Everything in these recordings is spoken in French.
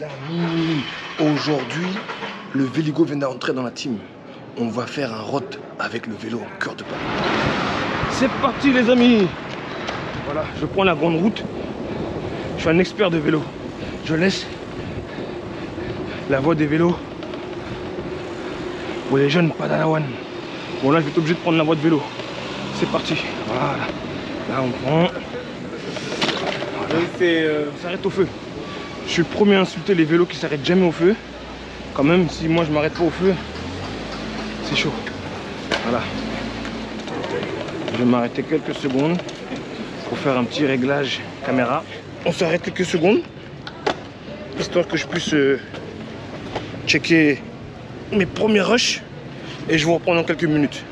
Les amis, aujourd'hui, le Véligo vient d'entrer dans la team. On va faire un road avec le vélo en cœur de Paris. C'est parti les amis Voilà, je prends la grande route. Je suis un expert de vélo. Je laisse la voie des vélos pour les jeunes padanawan. Bon là, je vais être obligé de prendre la voie de vélo. C'est parti. Voilà. Là, on prend. Voilà. euh, On s'arrête au feu. Je suis le premier à insulter les vélos qui s'arrêtent jamais au feu. Quand même, si moi je m'arrête pas au feu, c'est chaud. Voilà. Je vais m'arrêter quelques secondes pour faire un petit réglage caméra. On s'arrête quelques secondes, histoire que je puisse euh, checker mes premiers rushs et je vous reprends dans quelques minutes.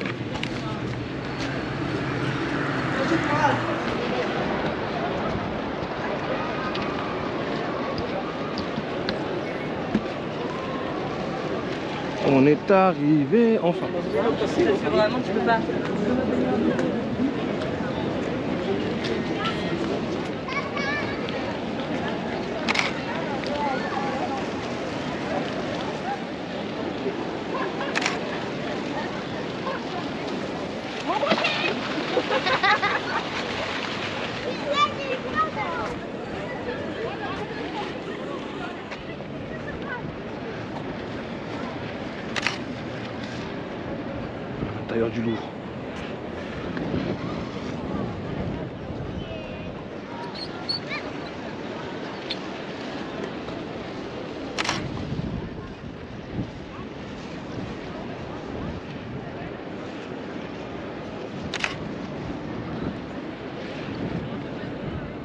On est arrivé enfin. Tailleur du Louvre.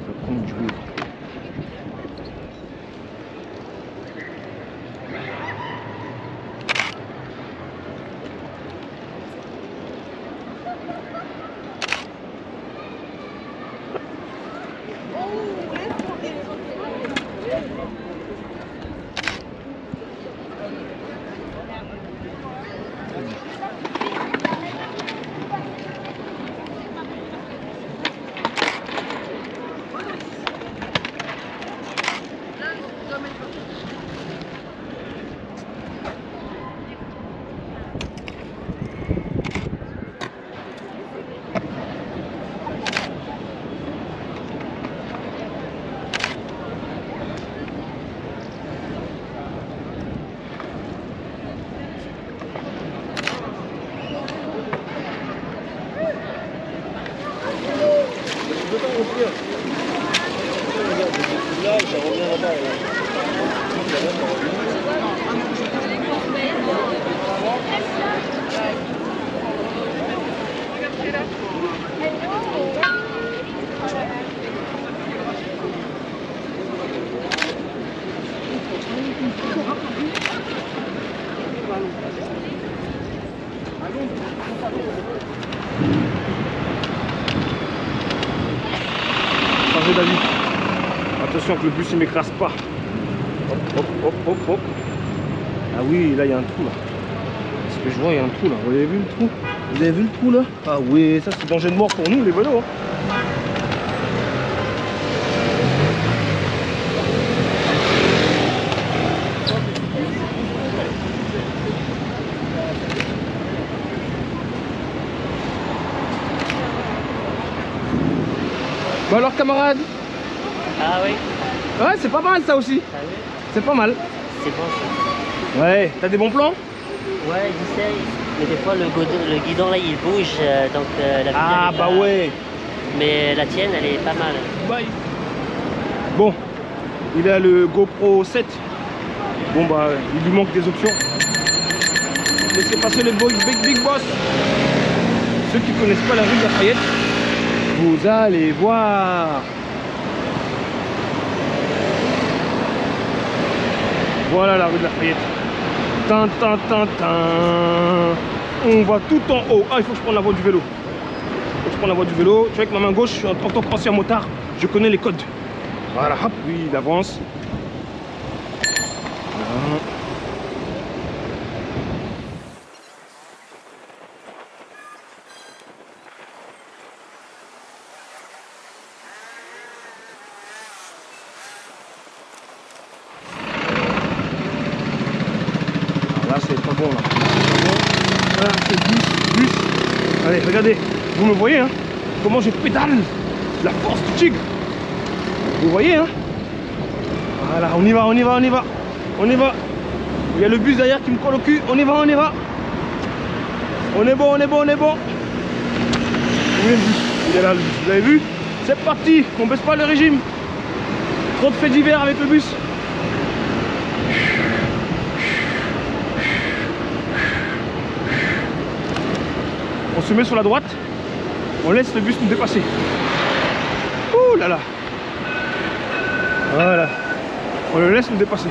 Ça prend du Louvre. Changer d'avis. Attention que le bus il m'écrase pas. Hop, hop, hop, hop, hop. Ah oui, là il y a un trou là. Parce que je vois, il y a un trou là. Vous avez vu le trou? Vous avez vu le trou là? Ah oui, ça c'est danger de mort pour nous les vélos. hein. Bon alors camarade Ah oui, Ouais, c'est pas mal ça aussi. vu C'est pas mal. C'est bon ça. Ouais, t'as des bons plans? Ouais, j'essaye. Mais des fois, le, guidon- le guidon là, il bouge, euh, donc euh, la Ah bah elle, ouais. Mais la tienne, elle est pas mal. Bye. Bon, il a le GoPro 7. Bon bah, il lui manque des options. Laissez passer le Big Big Boss. Ceux qui connaissent pas la rue de Lafayette, vous allez voir. Voilà la rue de Lafayette. Tin, tin, tin, tin. On va tout en haut. Ah, il faut que je prenne la voie du vélo. Faut que je prenne la voie du vélo. Tu vois, avec ma main gauche, en tant qu'ancien motard, je connais les codes. Voilà, hop, oui, il avance. Voilà. C'est pas bon là. Voilà, c'est bus, bus. Allez, regardez, vous me voyez hein Comment je pédale La force du tigre Vous voyez hein Voilà, on y va, on y va, on y va. On y va. Il y a le bus derrière qui me colle au cul. On y va, on y va. On est bon, on est bon, on est bon. Vous avez vu? C'est parti. On baisse pas le régime. Trop de faits d'hiver avec le bus. Se met sur la droite. On laisse le bus nous dépasser. Ouh là là. Voilà. On le laisse nous dépasser.